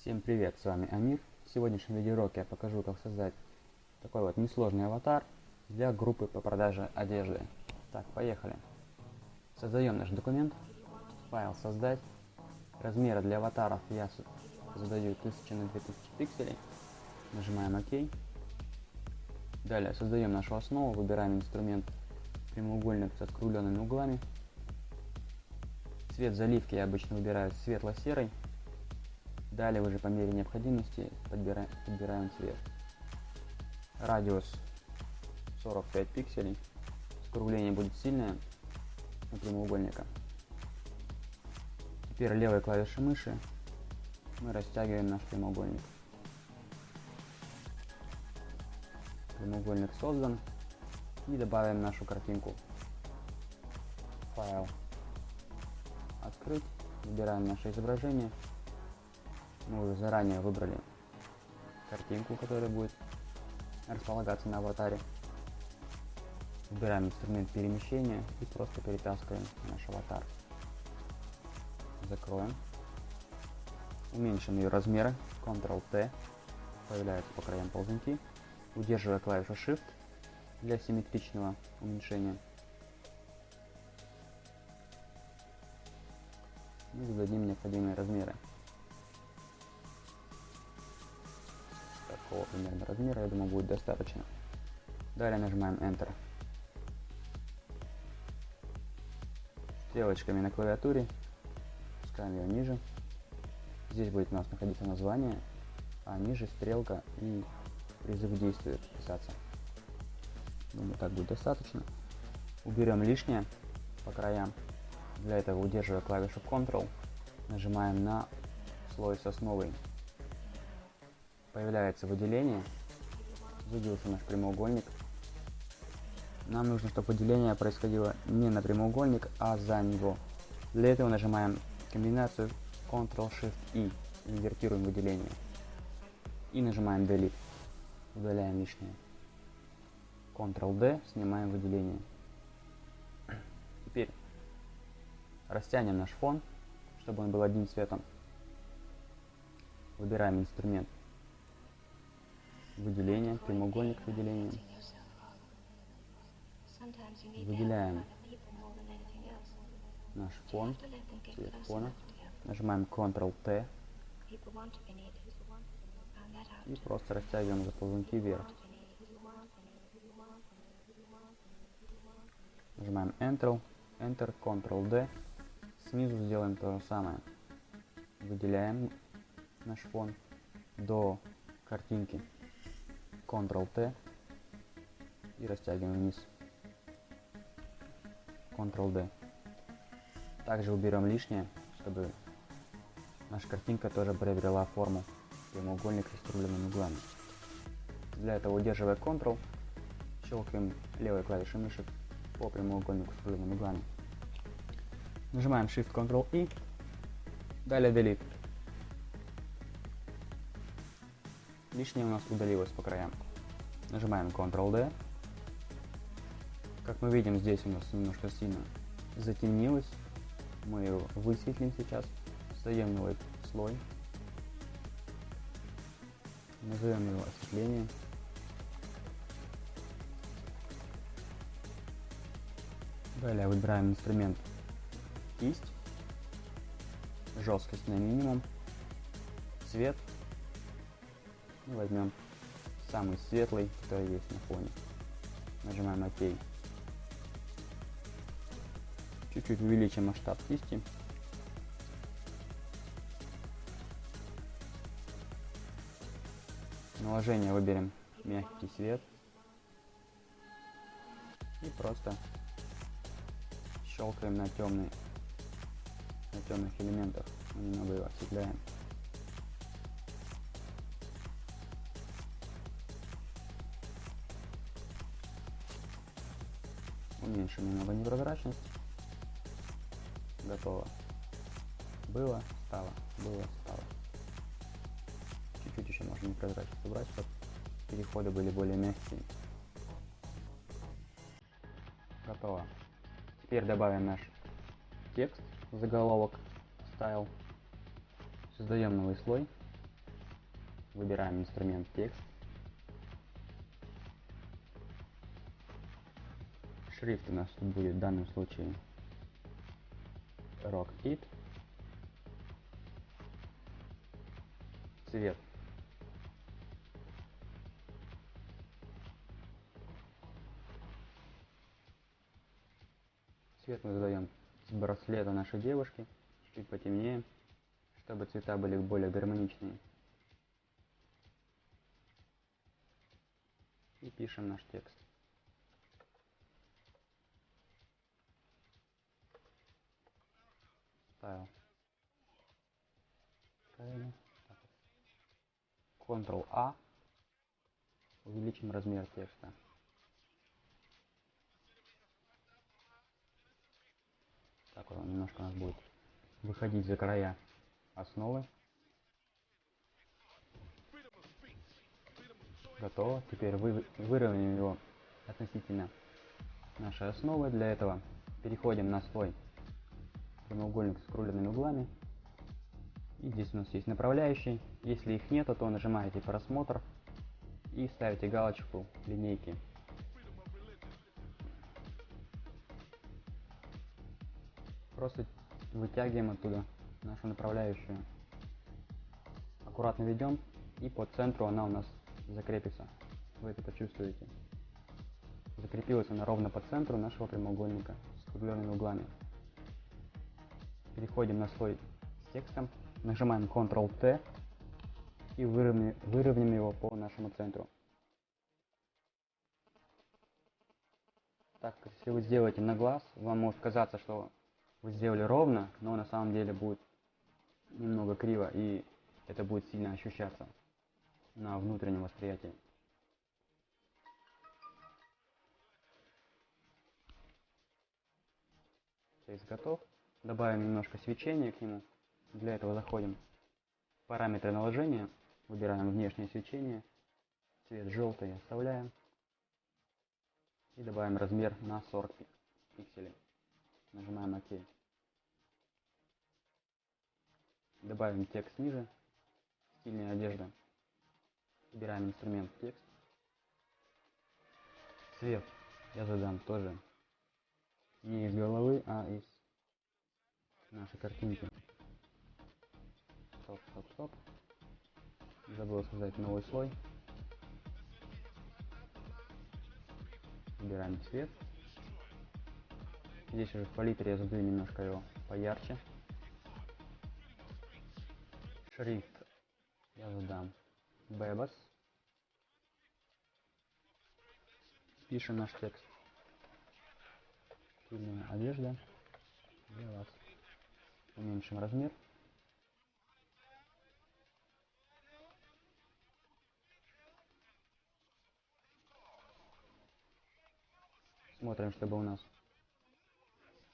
Всем привет, с вами Амир. В сегодняшнем видеоуроке я покажу, как создать такой вот несложный аватар для группы по продаже одежды. Так, поехали. Создаем наш документ, файл создать. Размеры для аватаров я задаю 1000 на 2000 пикселей. Нажимаем ОК. Далее создаем нашу основу, выбираем инструмент прямоугольник со скругленными углами. Цвет заливки я обычно выбираю светло-серый. Далее уже по мере необходимости подбираем, подбираем цвет. Радиус 45 пикселей. Скругление будет сильное у прямоугольника. Теперь левой клавишей мыши мы растягиваем наш прямоугольник. Прямоугольник создан. И добавим нашу картинку. Файл. Открыть. Выбираем наше изображение. Мы уже заранее выбрали картинку, которая будет располагаться на аватаре. Выбираем инструмент перемещения и просто перетаскиваем наш аватар. Закроем. Уменьшим ее размеры. Ctrl-T. Появляются по краям ползунки. Удерживая клавишу Shift для симметричного уменьшения. И зададим необходимые размеры. Такого примерно размера, я думаю, будет достаточно. Далее нажимаем Enter. Стрелочками на клавиатуре спускаем ее ниже. Здесь будет у нас находиться название, а ниже стрелка и призыв к действию писаться. Думаю, так будет достаточно. Уберем лишнее по краям. Для этого, удерживая клавишу Ctrl, нажимаем на слой с основой. Появляется выделение. Выделился наш прямоугольник. Нам нужно, чтобы выделение происходило не на прямоугольник, а за него. Для этого нажимаем комбинацию Ctrl-Shift-I. Инвертируем выделение. И нажимаем Delete. Удаляем лишнее. Ctrl-D, снимаем выделение. Теперь растянем наш фон, чтобы он был одним цветом. Выбираем инструмент выделение, прямоугольник выделения. Выделяем наш фон, цвет фона. Нажимаем Ctrl-T и просто растягиваем заползунки вверх. Нажимаем Enter, Enter, Ctrl-D. Снизу сделаем то же самое. Выделяем наш фон до картинки. Ctrl-T и растягиваем вниз. Ctrl-D. Также уберем лишнее, чтобы наша картинка тоже приобрела форму прямоугольника с скругленными углами. Для этого, удерживая Ctrl, щелкаем левой клавишей мыши по прямоугольнику с круглыми углами. Нажимаем Shift Ctrl I, далее Delete. Лишнее у нас удалилось по краям. Нажимаем Ctrl D. Как мы видим, здесь у нас немножко сильно затемнилось. Мы его высветлим сейчас. Создаем новый слой. Назовем его осветление. Далее выбираем инструмент кисть, жесткость на минимум, цвет. И возьмем самый светлый, который есть на фоне. Нажимаем ОК. Чуть-чуть увеличим масштаб кисти. Наложение выберем мягкий свет. И просто щелкаем на темный, на темных элементах, немного его осветляем. Уменьшим немного непрозрачность. Готово. Было, стало, было, стало. Чуть-чуть еще можно непрозрачность убрать, чтобы переходы были более мягкие. Готово. Теперь добавим наш текст, заголовок, style. Создаем новый слой. Выбираем инструмент текст. Шрифт у нас тут будет в данном случае Rock It. Цвет. Цвет мы задаем с браслета нашей девушки, чуть потемнее, чтобы цвета были более гармоничные. И пишем наш текст. Правильно. Ctrl-A. Увеличим размер текста. Так, он немножко у нас будет выходить за края основы. Готово. Теперь вы, выровняем его относительно нашей основы. Для этого переходим на свой прямоугольник с скролленными углами. И здесь у нас есть направляющие. Если их нет, то нажимаете просмотр и ставите галочку линейки. Просто вытягиваем оттуда нашу направляющую. Аккуратно ведем и по центру она у нас закрепится. Вы это почувствуете. Закрепилась она ровно по центру нашего прямоугольника с скругленными углами. Переходим на слой с текстом, нажимаем Ctrl-T и выровняем, его по нашему центру. Так, если вы сделаете на глаз, вам может казаться, что вы сделали ровно, но на самом деле будет немного криво и это будет сильно ощущаться на внутреннем восприятии. Текст готов. Добавим немножко свечения к нему. Для этого заходим в параметры наложения, выбираем внешнее свечение, цвет желтый оставляем и добавим размер на 40 пикселей. Нажимаем ОК. Добавим текст ниже, стильная одежда. Выбираем инструмент текст. Цвет я задам тоже не из головы, а из нашей картинки. Стоп, стоп, стоп. Забыл создать новый слой. Выбираем цвет. Здесь уже в палитре я задаю немножко его поярче. Шрифт я задам Bebas. Пишем наш текст. Стильная одежда для вас. Уменьшим размер. Смотрим, чтобы у нас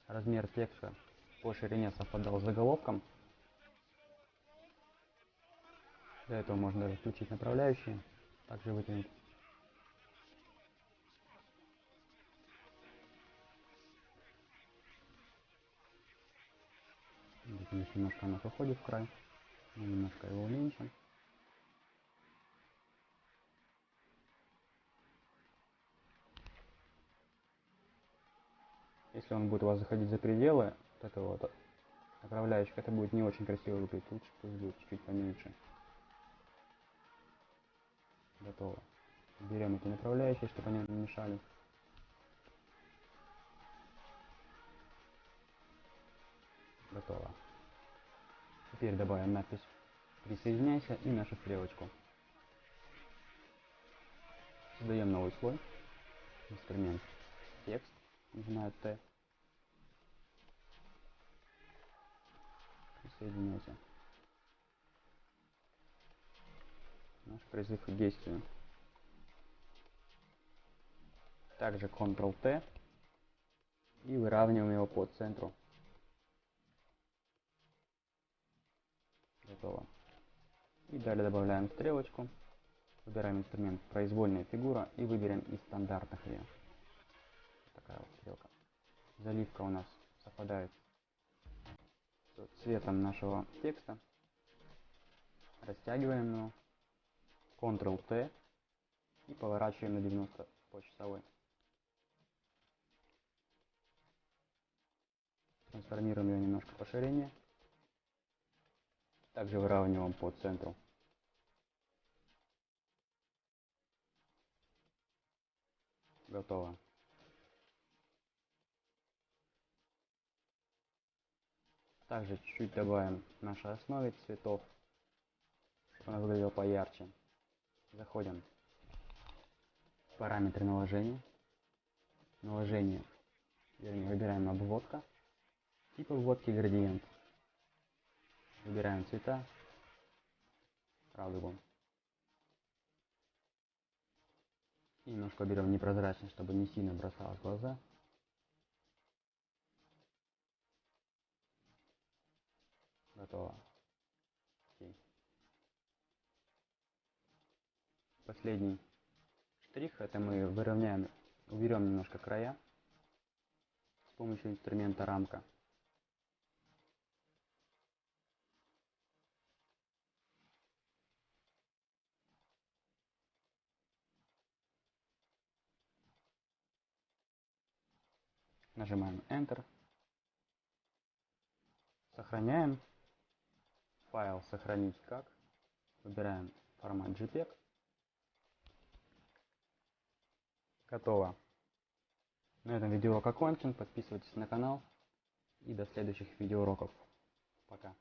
размер текста по ширине совпадал с заголовком. Для этого можно даже включить направляющие, также вытянуть. Немножко она уходит в край. Немножко его уменьшим. Если он будет у вас заходить за пределы вот этого вот направляющих, это будет не очень красиво выглядеть. Лучше пусть будет чуть-чуть поменьше. Готово. Берем эти направляющие, чтобы они не мешали. Теперь добавим надпись «Присоединяйся» и нашу стрелочку. Создаем новый слой. Инструмент «Текст». Нажимаю Т. Присоединяйся. Наш призыв к действию. Также Ctrl-T и выравниваем его по центру. Готово. И далее добавляем стрелочку. Выбираем инструмент произвольная фигура и выберем из стандартных ее. Такая вот стрелка. Заливка у нас совпадает с цветом нашего текста. Растягиваем его Ctrl-T и поворачиваем на 90 по часовой. Трансформируем ее немножко по ширине. Также выравниваем по центру. Готово. Также чуть-чуть добавим нашей основе цветов, чтобы она выглядела поярче. Заходим параметры наложения. Наложение, вернее, выбираем обводка. Тип обводки градиент. Выбираем цвета. Радугу. И немножко берем непрозрачность, чтобы не сильно бросалось в глаза. Готово. Окей. Последний штрих, это мы выровняем, уберем немножко края с помощью инструмента рамка. Нажимаем Enter. Сохраняем. Файл сохранить как. Выбираем формат JPEG. Готово. На этом видеоурок окончен. Подписывайтесь на канал. И до следующих видеоуроков. Пока.